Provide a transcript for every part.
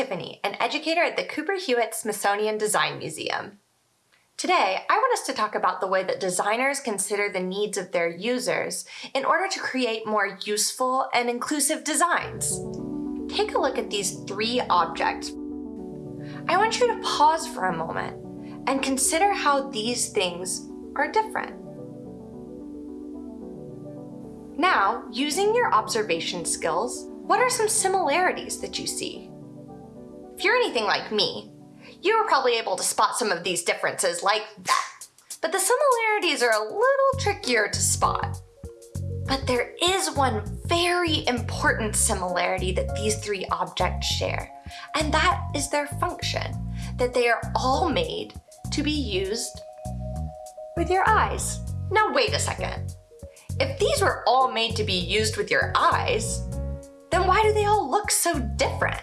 Tiffany, an educator at the Cooper Hewitt Smithsonian Design Museum. Today, I want us to talk about the way that designers consider the needs of their users in order to create more useful and inclusive designs. Take a look at these three objects. I want you to pause for a moment and consider how these things are different. Now, using your observation skills, what are some similarities that you see? If you're anything like me, you were probably able to spot some of these differences like that. But the similarities are a little trickier to spot. But there is one very important similarity that these three objects share, and that is their function, that they are all made to be used with your eyes. Now wait a second. If these were all made to be used with your eyes, then why do they all look so different?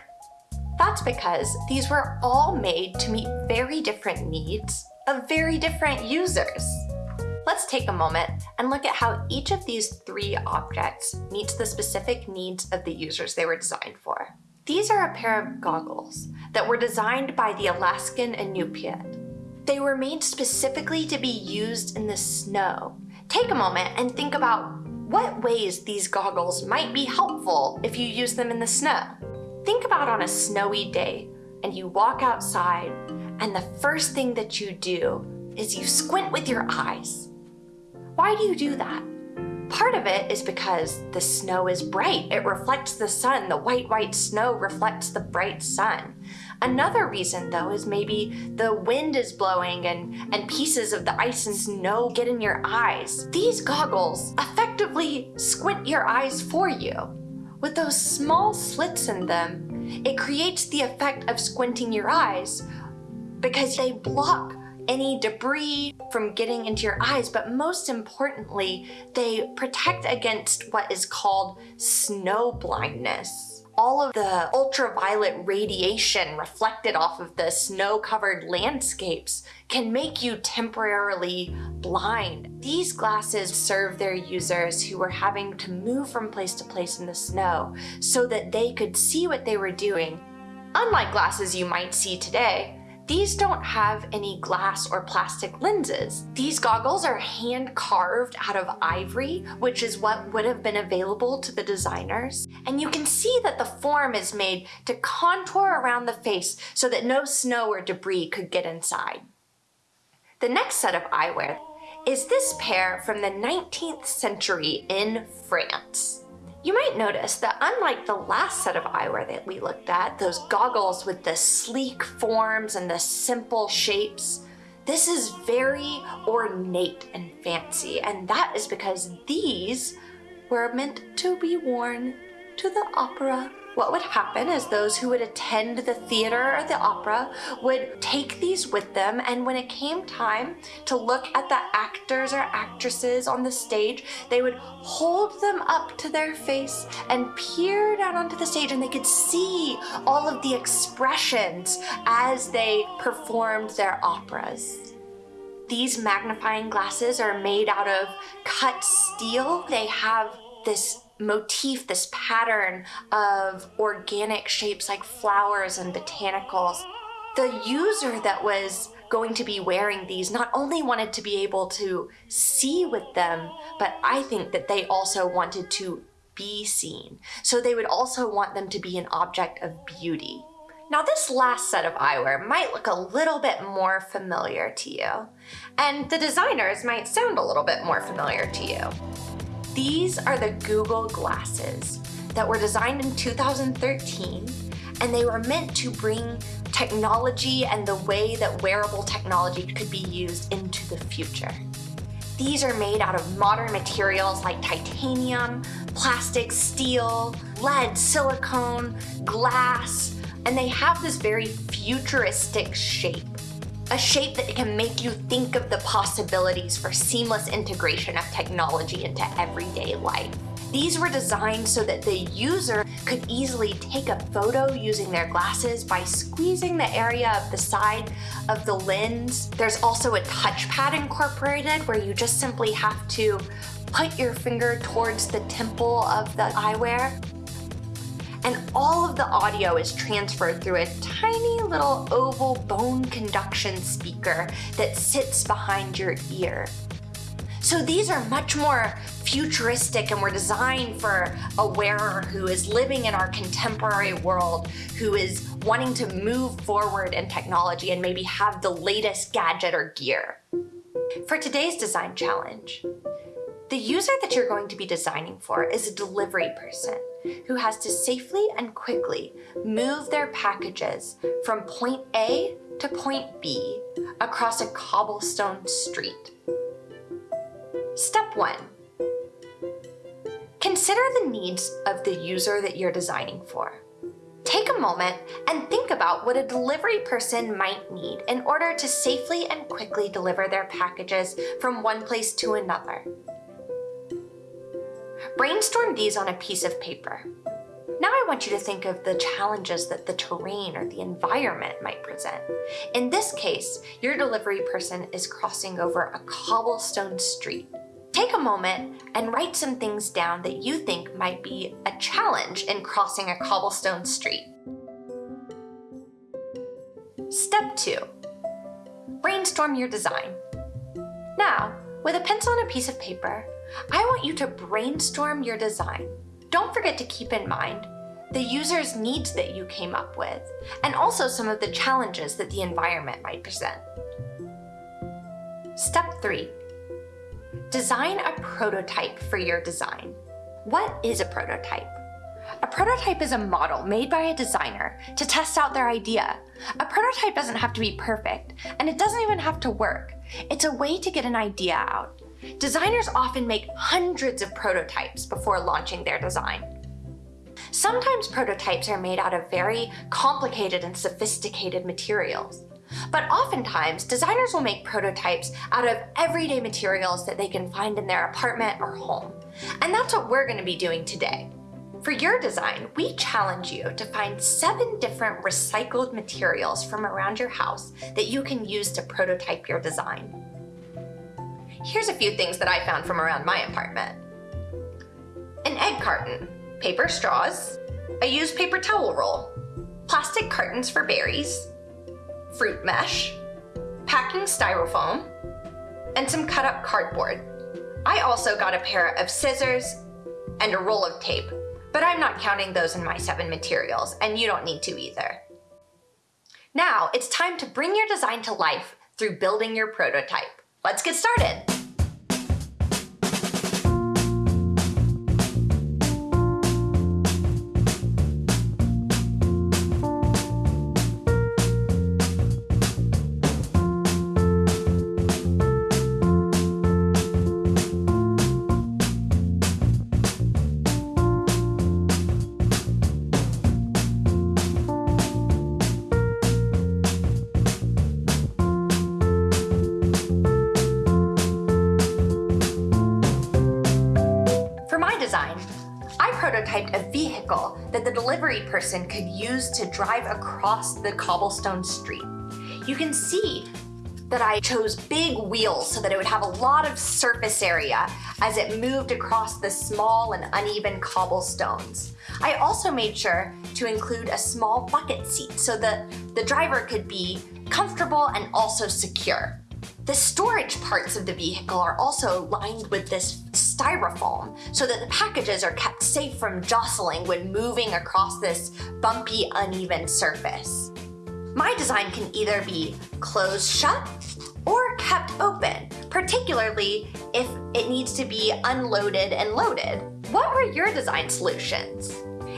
That's because these were all made to meet very different needs of very different users. Let's take a moment and look at how each of these three objects meets the specific needs of the users they were designed for. These are a pair of goggles that were designed by the Alaskan Inupiat. They were made specifically to be used in the snow. Take a moment and think about what ways these goggles might be helpful if you use them in the snow. Think about on a snowy day and you walk outside and the first thing that you do is you squint with your eyes. Why do you do that? Part of it is because the snow is bright. It reflects the sun. The white, white snow reflects the bright sun. Another reason though is maybe the wind is blowing and, and pieces of the ice and snow get in your eyes. These goggles effectively squint your eyes for you. With those small slits in them, it creates the effect of squinting your eyes because they block any debris from getting into your eyes, but most importantly, they protect against what is called snow blindness all of the ultraviolet radiation reflected off of the snow-covered landscapes can make you temporarily blind. These glasses serve their users who were having to move from place to place in the snow so that they could see what they were doing. Unlike glasses you might see today, these don't have any glass or plastic lenses. These goggles are hand carved out of ivory, which is what would have been available to the designers. And you can see that the form is made to contour around the face so that no snow or debris could get inside. The next set of eyewear is this pair from the 19th century in France. You might notice that unlike the last set of eyewear that we looked at, those goggles with the sleek forms and the simple shapes, this is very ornate and fancy, and that is because these were meant to be worn to the opera what would happen is those who would attend the theater or the opera would take these with them and when it came time to look at the actors or actresses on the stage, they would hold them up to their face and peer down onto the stage and they could see all of the expressions as they performed their operas. These magnifying glasses are made out of cut steel. They have this motif, this pattern of organic shapes like flowers and botanicals. The user that was going to be wearing these not only wanted to be able to see with them, but I think that they also wanted to be seen. So they would also want them to be an object of beauty. Now this last set of eyewear might look a little bit more familiar to you, and the designers might sound a little bit more familiar to you. These are the Google glasses that were designed in 2013 and they were meant to bring technology and the way that wearable technology could be used into the future. These are made out of modern materials like titanium, plastic, steel, lead, silicone, glass, and they have this very futuristic shape a shape that can make you think of the possibilities for seamless integration of technology into everyday life. These were designed so that the user could easily take a photo using their glasses by squeezing the area of the side of the lens. There's also a touchpad incorporated where you just simply have to put your finger towards the temple of the eyewear all of the audio is transferred through a tiny little oval bone conduction speaker that sits behind your ear. So these are much more futuristic and were designed for a wearer who is living in our contemporary world, who is wanting to move forward in technology and maybe have the latest gadget or gear. For today's design challenge, the user that you're going to be designing for is a delivery person who has to safely and quickly move their packages from point A to point B across a cobblestone street. Step 1. Consider the needs of the user that you're designing for. Take a moment and think about what a delivery person might need in order to safely and quickly deliver their packages from one place to another. Brainstorm these on a piece of paper. Now I want you to think of the challenges that the terrain or the environment might present. In this case, your delivery person is crossing over a cobblestone street. Take a moment and write some things down that you think might be a challenge in crossing a cobblestone street. Step 2. Brainstorm your design. Now, with a pencil and a piece of paper, I want you to brainstorm your design. Don't forget to keep in mind the user's needs that you came up with, and also some of the challenges that the environment might present. Step 3. Design a prototype for your design. What is a prototype? A prototype is a model made by a designer to test out their idea. A prototype doesn't have to be perfect, and it doesn't even have to work. It's a way to get an idea out. Designers often make hundreds of prototypes before launching their design. Sometimes prototypes are made out of very complicated and sophisticated materials. But oftentimes, designers will make prototypes out of everyday materials that they can find in their apartment or home. And that's what we're going to be doing today. For your design, we challenge you to find seven different recycled materials from around your house that you can use to prototype your design. Here's a few things that I found from around my apartment. An egg carton, paper straws, a used paper towel roll, plastic cartons for berries, fruit mesh, packing styrofoam, and some cut up cardboard. I also got a pair of scissors and a roll of tape, but I'm not counting those in my seven materials, and you don't need to either. Now it's time to bring your design to life through building your prototype. Let's get started. Prototyped a vehicle that the delivery person could use to drive across the cobblestone street. You can see that I chose big wheels so that it would have a lot of surface area as it moved across the small and uneven cobblestones. I also made sure to include a small bucket seat so that the driver could be comfortable and also secure. The storage parts of the vehicle are also lined with this styrofoam so that the packages are kept safe from jostling when moving across this bumpy, uneven surface. My design can either be closed shut or kept open, particularly if it needs to be unloaded and loaded. What were your design solutions?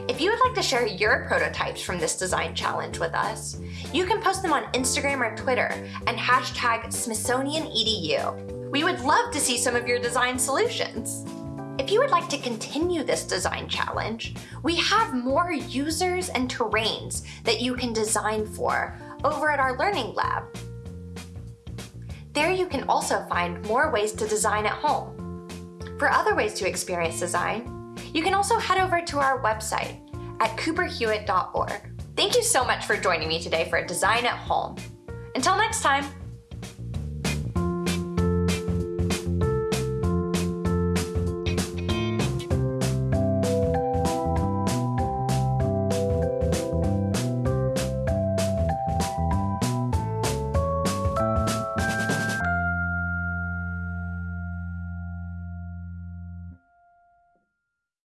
If you would like to share your prototypes from this design challenge with us, you can post them on Instagram or Twitter and hashtag SmithsonianEDU. We would love to see some of your design solutions. If you would like to continue this design challenge, we have more users and terrains that you can design for over at our Learning Lab. There you can also find more ways to design at home. For other ways to experience design, you can also head over to our website at cooperhewitt.org. Thank you so much for joining me today for a Design at Home. Until next time,